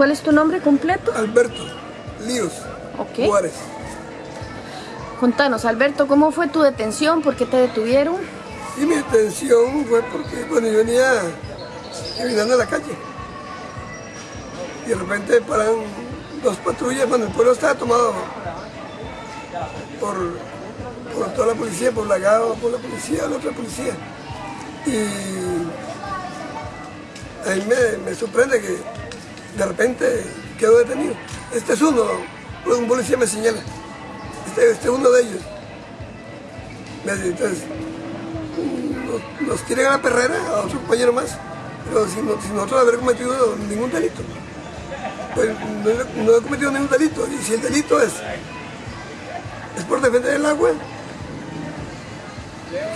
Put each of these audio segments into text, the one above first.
¿Cuál es tu nombre completo? Alberto Líos Ok. Juárez. Contanos, Alberto, ¿cómo fue tu detención? ¿Por qué te detuvieron? Y mi detención fue porque cuando yo venía caminando en la calle, y de repente paran dos patrullas, bueno, el pueblo estaba tomado por, por toda la policía, por la GAO, por la policía, la otra policía. Y a mí me, me sorprende que de repente quedó detenido. Este es uno, un policía me señala, este, este es uno de ellos. Entonces, nos, nos a la perrera, a otro compañero más, pero sin, no- sin nosotros haber cometido ningún delito. Pues no he cometido ningún delito, y si el delito es, es por defender el agua,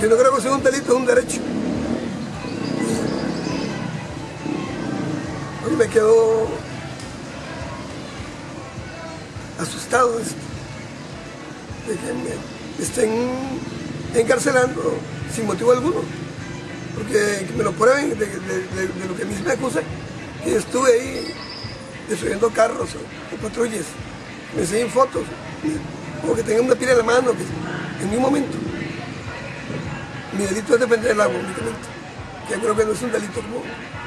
yo no creo que sea un delito, es un derecho. Me quedo asustado de que me estén encarcelando sin motivo alguno, porque que me lo prueben de, lo que a mí me acusa, que estuve ahí destruyendo carros o, o patrullas, me enseñen fotos, o que tengan una pila en la mano, que en ningún momento. Mi delito es defender el agua únicamente, que creo que no es un delito, como,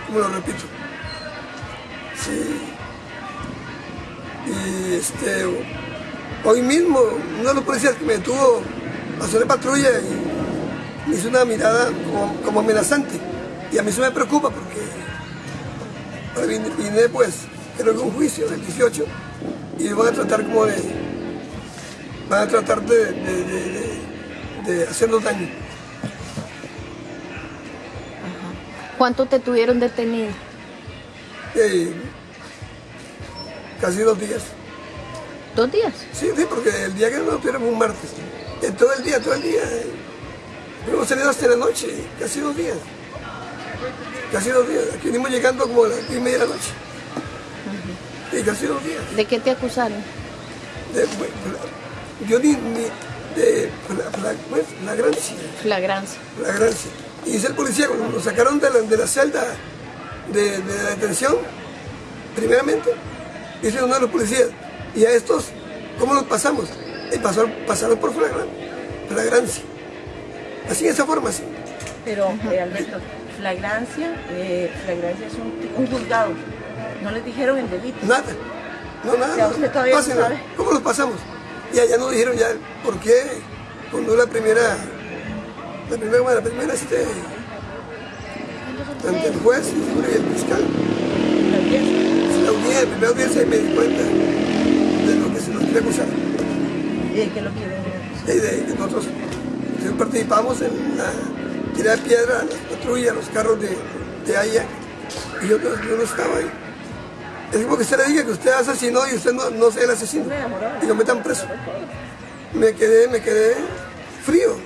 como lo repito. Y este, hoy mismo, uno de los policías que me detuvo pasó de patrulla y me hizo una mirada como, amenazante. Y a mí eso me preocupa porque ahora vine, vine, pues, creo que un juicio del 18 y van a tratar como de, van a tratar de- de- de hacernos daño. ¿Cuánto te tuvieron detenido? Eh, casi dos días. ¿Dos días? Sí, sí, porque el día que nos tuvieron fue un martes. Eh, todo el día, todo el día. eh, Hemos salido hasta la noche, casi dos días. Casi dos días. Aquí venimos llegando como a las y media de la noche. Y casi dos días. ¿De qué te acusaron? De, bueno, yo ni, ni de fla- fla- flagrancia, Flagrancia. flagrancia. Y dice el policía, cuando nos sacaron de la, de la celda de, de la detención, primeramente, dice uno de los policías, y a estos, ¿cómo los pasamos? Y pasaron, pasaron por flagran- flagrancia. Así, de esa forma, así. Pero, eh, Alberto, flagrancia, eh, flagrancia es un, un juzgado. No les dijeron el delito. Nada. No, nada. O sea, usted todavía no Pásenla. sabe. ¿Cómo los pasamos? Y allá nos dijeron ya por qué cuando la primera, la primera, la primera este, ante el juez y el fiscal, La audiencia. la audiencia, primera audiencia y me di cuenta de lo que se nos quiere acusar. ¿Y de qué lo quieren acusar? Y de nosotros participamos en la tirada de piedra las patrullas, los carros de, de Haya, y yo, no- yo no estaba ahí. Es como que usted le diga que usted asesinó y usted no, no sea el asesino. Y lo metan preso. Me quedé, me quedé frío,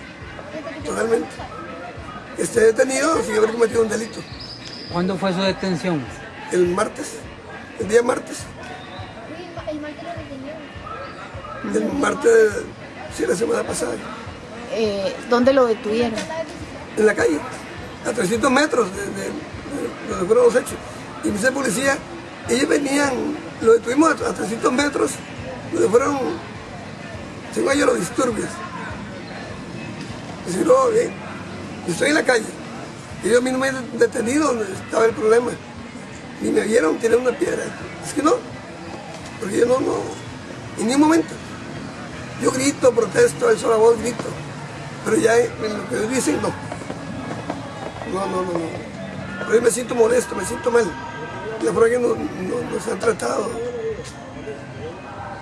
totalmente. Esté detenido sin haber cometido un delito. ¿Cuándo fue su detención? El martes, el día martes, el martes, sí, la semana pasada, Eh, ¿Dónde lo detuvieron? en la calle, a 300 metros de, de- de donde fueron los hechos. Y me dice el policía, ellos venían, lo detuvimos a, a 300 metros, donde fueron, según ellos, los disturbios. Dice, no, yo estoy en la calle. Ellos a mí no me han detenido donde estaba el problema. Ni me vieron tirar una piedra. Es que no, porque yo no, no, en ningún momento. Yo grito, protesto, alzo la voz, grito. Pero ya en lo que ellos dicen, no. No, no, no, no. Pero yo me siento molesto, me siento mal. La forma que nos, nos- nos han tratado.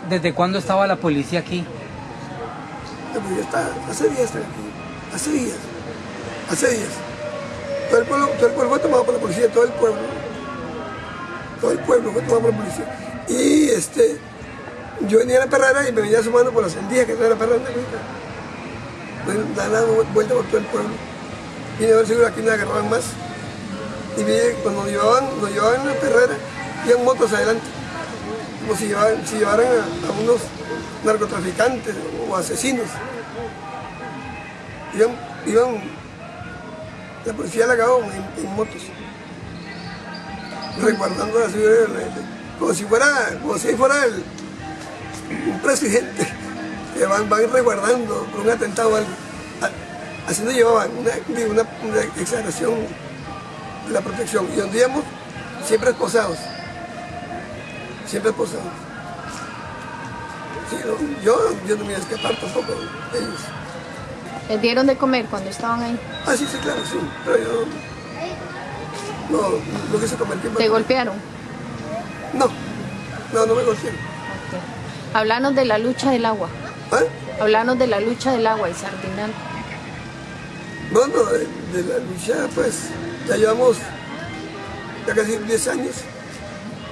¿Desde cuándo estaba la policía aquí? La policía está, hace días están aquí. Hace días. Hace días. Todo el pueblo, todo el pueblo fue tomado por la policía, todo el pueblo. Todo el pueblo fue tomado por la policía. Y este, yo venía a la perrera y me venía sumando por la sandía que era la perrera. Bueno, dando vuelta por todo el pueblo. Vine a ver si aquí me agarraban más. Y vi cuando nos llevaban, nos llevaban a la perrera, iban motos adelante. Como si llevaran, si llevaran a, a unos narcotraficantes o asesinos. Iban, iban la policía la acabó en, motos, resguardando la seguridad de la gente. como si fuera, como si fuera el, un presidente que van, van resguardando por un atentado o algo. A- Así nos llevaban, una, una, una exageración de la protección. Y donde íbamos, siempre esposados. Siempre esposados. Sí, yo, yo no me iba a escapar tampoco ellos. ¿Les dieron de comer cuando estaban ahí? Ah, sí, sí, claro, sí. Pero yo no, no quise comer tiempo. ¿Te golpearon? No, no, no me golpeé. Ok. Hablanos de la lucha del agua. ¿Ah? Hablanos de la lucha del agua y Sardinal. No, no, de, de la lucha, pues, ya llevamos ya casi 10 años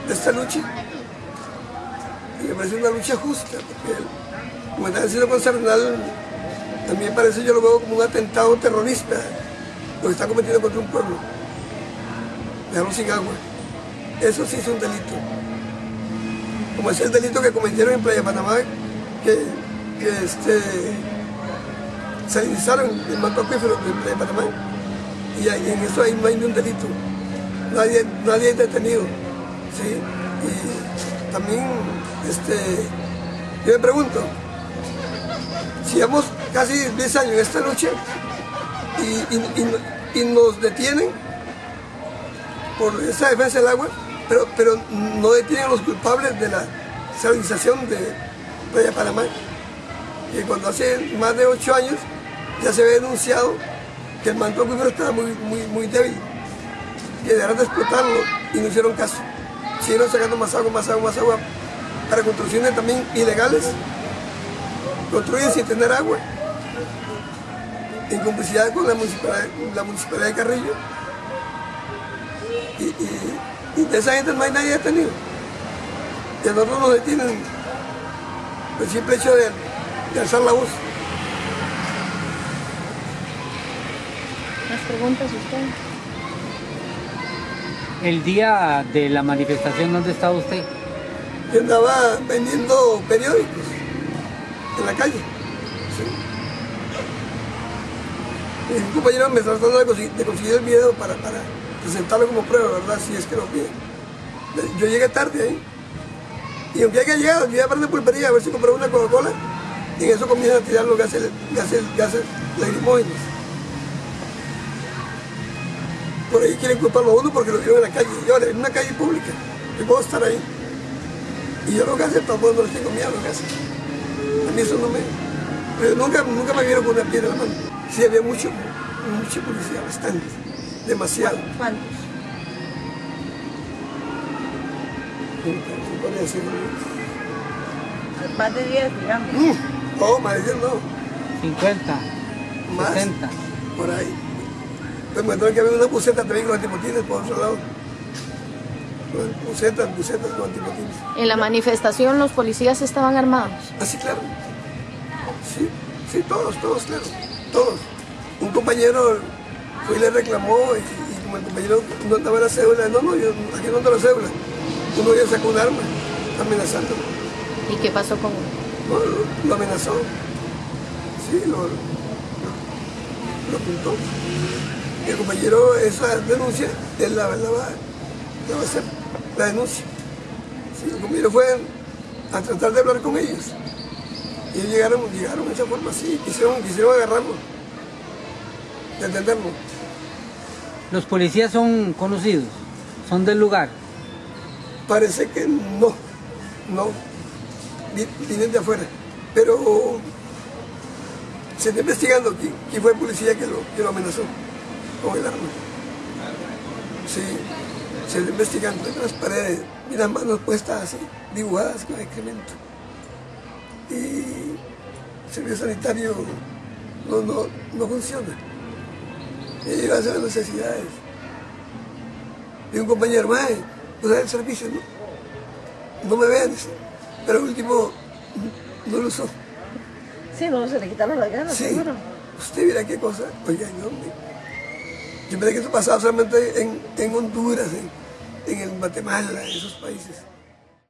de esta lucha. Y me parece una lucha justa, porque como están haciendo con Sardinal, me parece, yo lo veo como un atentado terrorista, lo que está cometiendo contra un pueblo. Dejarlo sin agua. Eso sí es un delito. Como es el delito que cometieron en Playa Panamá, que, que este, salinizaron el manto acuífero de Playa Panamá. Y en eso ahí no hay ni un delito. Nadie, nadie es detenido. ¿sí? Y también, este, yo me pregunto, si llevamos casi 10 años esta lucha y, y- y- y nos detienen por esa defensa del agua, pero, pero no detienen a los culpables de la salinización de Playa Panamá. Y cuando hace más de 8 años ya se había denunciado que el manto acuífero estaba muy, muy, muy débil, que dejaron de explotarlo y no hicieron caso. Siguieron sacando más agua, más agua, más agua para construcciones también ilegales. Construyen sin tener agua, en complicidad con la municipalidad, la municipalidad de Carrillo. Y, y- y de esa gente no hay nadie detenido. Y a nosotros nos detienen por el simple hecho de, de alzar la voz. ¿Más preguntas usted? El día de la manifestación, ¿dónde estaba usted? Yo andaba vendiendo periódicos en la calle. Sí. Y un compañero me está tratando de conseguir, el video para, para presentarlo como prueba, ¿verdad? Si es que lo piden. Yo llegué tarde ahí. Y aunque haya llegado, yo iba a de pulpería a ver si compraba una Coca-Cola. Y en eso comienzan a tirar los gases, gases, gases. Por ahí quieren culparlo a uno porque lo vieron en la calle. Yo, en una calle pública. Yo puedo estar ahí. Y yo los gases tampoco no les tengo miedo a los gases. A mí eso no me... Pero nunca, nunca me vieron con una piedra en la mano. Sí, había mucho, mucha policía, bastante. Demasiado. ¿Cuántos? Más de 10, digamos. mm, No, más de 10 no. 50, Más. 60. Por ahí. Pues me encontré que había una buceta también con antipotines por otro lado. Bucetas, bucetas con antipotines. En la manifestación los policías estaban armados. Así, claro. Sí, sí, todos, todos, claro. Todos. Un compañero fue y le reclamó y, y como el compañero no andaba la cédula, no, no, yo aquí no ando la cédula. Uno ya sacó un arma amenazándolo. ¿Y qué pasó con? No, lo, lo amenazó. Sí, lo, lo, lo apuntó. Y el compañero, esa denuncia, él la, la, va, la va a hacer, la denuncia. Sí, el compañero fue a tratar de hablar con ellos. Y llegaron, llegaron de esa forma así, quisieron, quisieron agarrarlo, detenerlo. Los policías son conocidos, son del lugar. Parece que no, no, vi- vienen de afuera. Pero se está investigando quién, quién fue el policía que lo, que lo amenazó con el arma. Sí, se está investigando en las paredes y las manos puestas así, dibujadas con excremento. Y el servicio sanitario no, no, no funciona. Y hacer las necesidades. Y un compañero, mae, usar el servicio, no, no me vean, pero el último no lo usó. Sí, no, se le quitaron las ganas, Sí, seguro. usted mira qué cosa, oiga, yo, me- yo pensé que eso pasaba solamente en, en Honduras, en, en el Guatemala, en esos países.